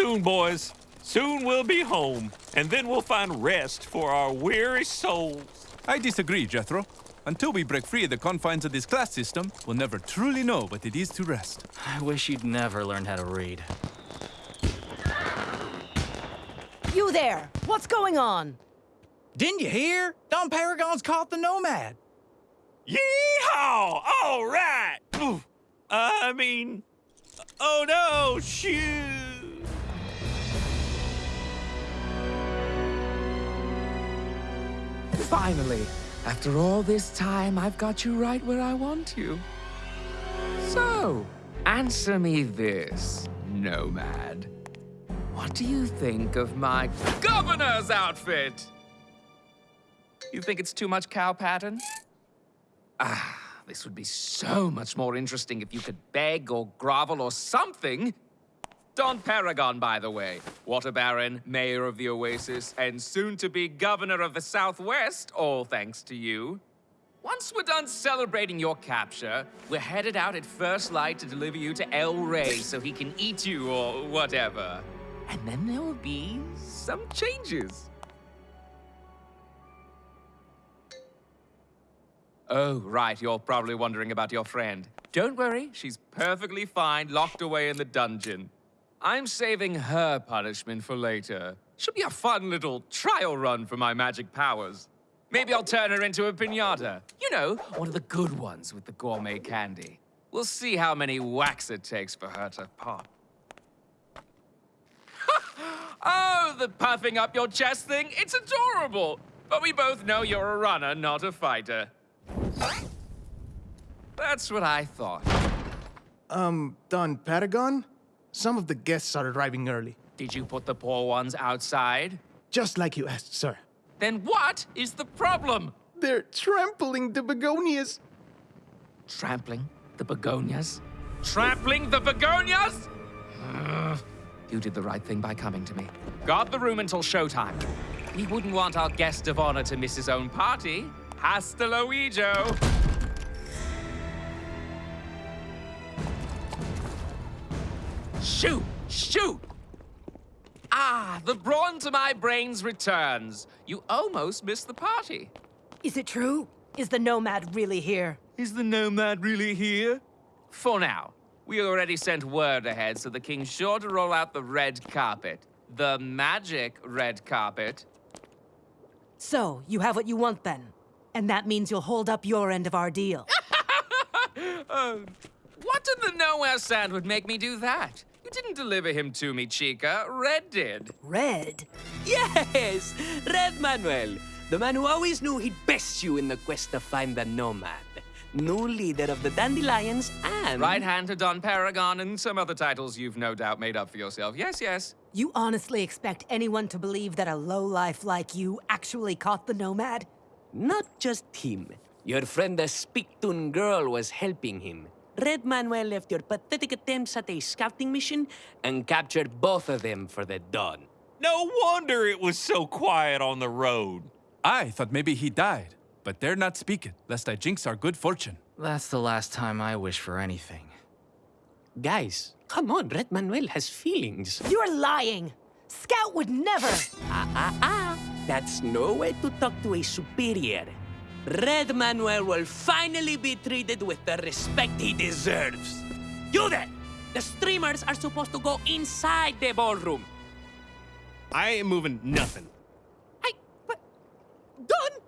soon, boys. Soon we'll be home, and then we'll find rest for our weary souls. I disagree, Jethro. Until we break free of the confines of this class system, we'll never truly know what it is to rest. I wish you'd never learned how to read. You there! What's going on? Didn't you hear? Don Paragon's caught the Nomad. Yeehaw! All right! Oof. I mean, oh no, shoot! Finally, after all this time, I've got you right where I want you. So, answer me this, Nomad. What do you think of my governor's outfit? You think it's too much cow pattern? Ah, this would be so much more interesting if you could beg or grovel or something. Don Paragon, by the way. Water Baron, Mayor of the Oasis, and soon-to-be Governor of the Southwest, all thanks to you. Once we're done celebrating your capture, we're headed out at first light to deliver you to El Rey so he can eat you or whatever. And then there will be some changes. Oh, right, you're probably wondering about your friend. Don't worry, she's perfectly fine, locked away in the dungeon. I'm saving her punishment for later. She'll be a fun little trial run for my magic powers. Maybe I'll turn her into a pinata. You know, one of the good ones with the gourmet candy. We'll see how many whacks it takes for her to pop. oh, the puffing up your chest thing, it's adorable. But we both know you're a runner, not a fighter. That's what I thought. Um, Don Paragon? Some of the guests are arriving early. Did you put the poor ones outside? Just like you asked, sir. Then what is the problem? They're trampling the begonias. Trampling the begonias? Trampling the begonias? You did the right thing by coming to me. Guard the room until showtime. We wouldn't want our guest of honor to miss his own party. Hasta luego. Shoot! Shoot! Ah, the brawn to my brains returns. You almost missed the party. Is it true? Is the Nomad really here? Is the Nomad really here? For now. We already sent word ahead, so the king's sure to roll out the red carpet. The magic red carpet. So, you have what you want then? And that means you'll hold up your end of our deal. uh, what in the nowhere sand would make me do that? You didn't deliver him to me, Chica. Red did. Red? Yes! Red Manuel. The man who always knew he'd best you in the quest to find the Nomad. New leader of the Dandelions and... Right hand to Don Paragon and some other titles you've no doubt made up for yourself. Yes, yes. You honestly expect anyone to believe that a lowlife like you actually caught the Nomad? Not just him. Your friend the Spictun girl was helping him. Red Manuel left your pathetic attempts at a scouting mission and captured both of them for the dawn. No wonder it was so quiet on the road. I thought maybe he died, but they're not speaking, lest I jinx our good fortune. That's the last time I wish for anything. Guys, come on, Red Manuel has feelings. You're lying! Skout would never! Ah, ah, ah! That's no way to talk to a superior. Red Manuel will finally be treated with the respect he deserves. You there! The streamers are supposed to go inside the ballroom. I ain't moving nothing. I... but... Done?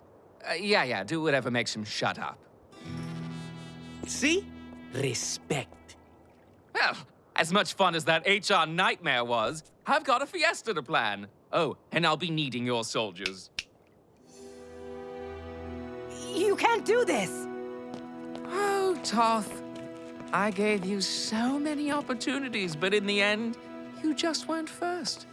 Uh, yeah, yeah, do whatever makes him shut up. See? Respect. Well, as much fun as that HR nightmare was, I've got a fiesta to plan. Oh, and I'll be needing your soldiers. You can't do this! Oh, Toth. I gave you so many opportunities, but in the end, you just went first.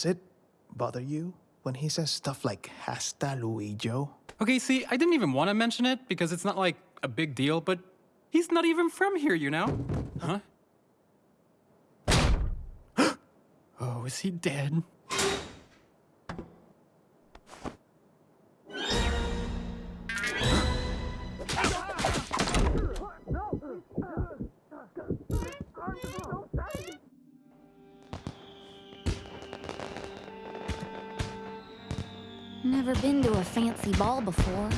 Does it bother you when he says stuff like hasta luego? Okay, see, I didn't even want to mention it because it's not like a big deal, but he's not even from here, you know? Huh? oh, is he dead? I've never been to a fancy ball before.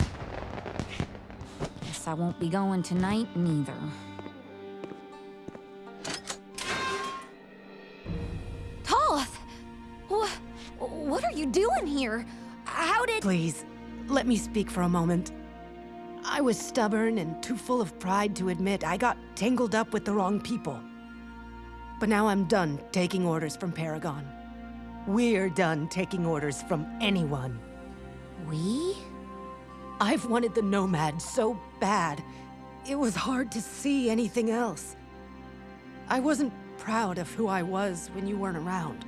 Guess I won't be going tonight neither. Toth! What, what are you doing here? How did... Please, let me speak for a moment. I was stubborn and too full of pride to admit I got tangled up with the wrong people. But now I'm done taking orders from Paragon. We're done taking orders from anyone. We? I've wanted the Nomad so bad. It was hard to see anything else. I wasn't proud of who I was when you weren't around.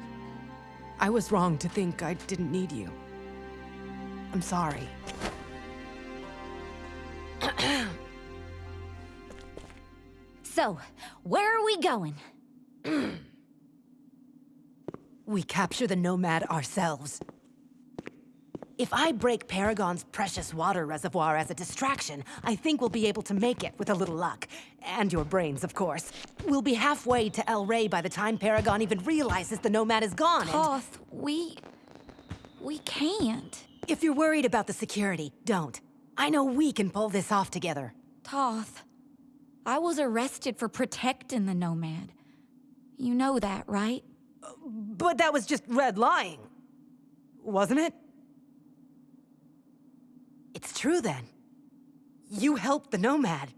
I was wrong to think I didn't need you. I'm sorry. So, where are we going? We capture the Nomad ourselves. If I break Paragon's precious water reservoir as a distraction, I think we'll be able to make it with a little luck. And your brains, of course. We'll be halfway to El Rey by the time Paragon even realizes the Nomad is gone, and... Toth, we... We can't. If you're worried about the security, don't. I know we can pull this off together. Toth, I was arrested for protecting the Nomad. You know that, right? But that was just red lying. Wasn't it? True then. You helped the Nomad.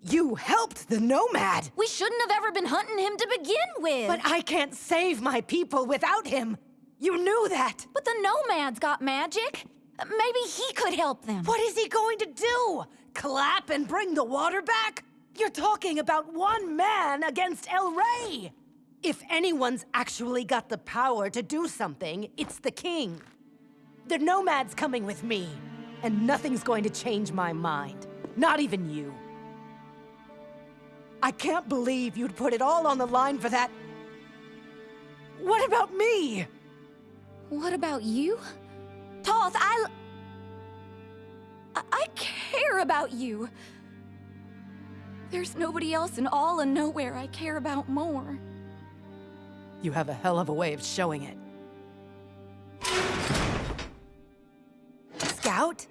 You helped the Nomad! We shouldn't have ever been hunting him to begin with! But I can't save my people without him! You knew that! But the Nomad's got magic! Maybe he could help them. What is he going to do? Clap and bring the water back? You're talking about one man against El Rey! If anyone's actually got the power to do something, it's the king. The Nomad's coming with me, and nothing's going to change my mind. Not even you. I can't believe you'd put it all on the line for that. What about me? What about you? Toth, I... I, I care about you. There's nobody else in all and nowhere I care about more. You have a hell of a way of showing it. Skout?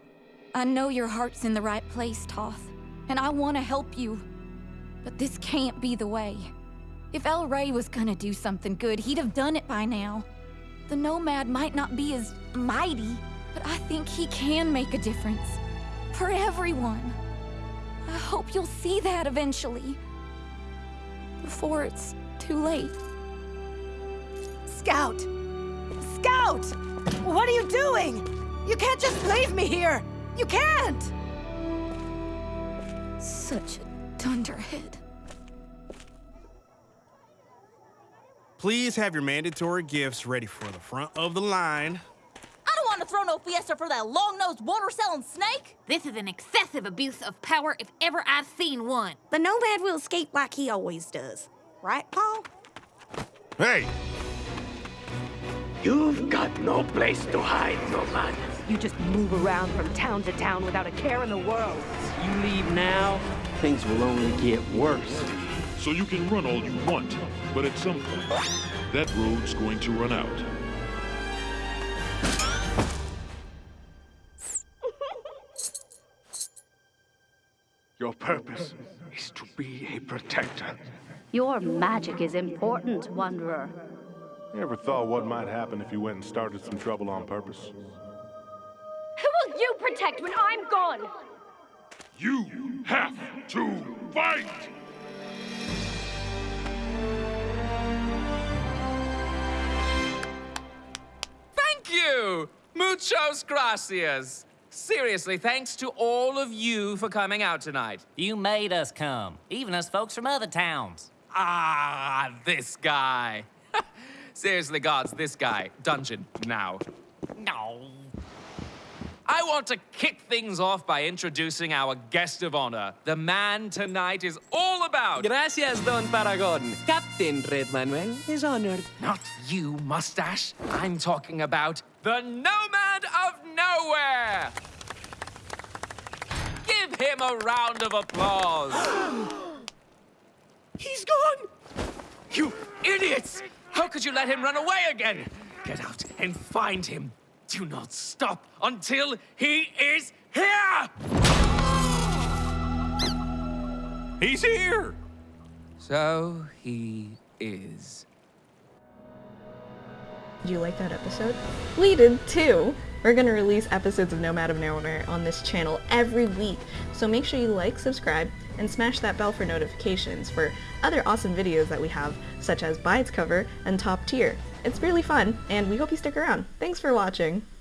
I know your heart's in the right place, Toth, and I want to help you. But this can't be the way. If El Rey was gonna do something good, he'd have done it by now. The Nomad might not be as mighty, but I think he can make a difference. For everyone. I hope you'll see that eventually. Before it's too late. Skout! Skout! What are you doing? You can't just leave me here! You can't! Such a dunderhead. Please have your mandatory gifts ready for the front of the line. I don't want to throw no fiesta for that long-nosed water-selling snake. This is an excessive abuse of power if ever I've seen one. The Nomad will escape like he always does. Right, Paul? Hey! You've got no place to hide, Nomad. You just move around from town to town without a care in the world. You leave now, things will only get worse. So you can run all you want, but at some point, that road's going to run out. Your purpose is to be a protector. Your magic is important, Wanderer. You ever thought what might happen if you went and started some trouble on purpose? Who will you protect when I'm gone? You have to fight! Thank you! Muchos gracias! Seriously, thanks to all of you for coming out tonight. You made us come, even us folks from other towns. Ah, this guy. Seriously, guards, this guy. Dungeon, now. No. I want to kick things off by introducing our guest of honor. The man tonight is all about. Gracias, Don Paragon. Captain Red Manuel is honored. Not you, mustache. I'm talking about the Nomad of Nowhere. Give him a round of applause. He's gone! You idiots! How could you let him run away again? Get out and find him. Do not stop until he is here! He's here! So he is. Did you like that episode? We did too! We're going to release episodes of Nomad of Nowhere on this channel every week, so make sure you like, subscribe, and smash that bell for notifications for other awesome videos that we have, such as Bides Cover and Top Tier. It's really fun, and we hope you stick around. Thanks for watching!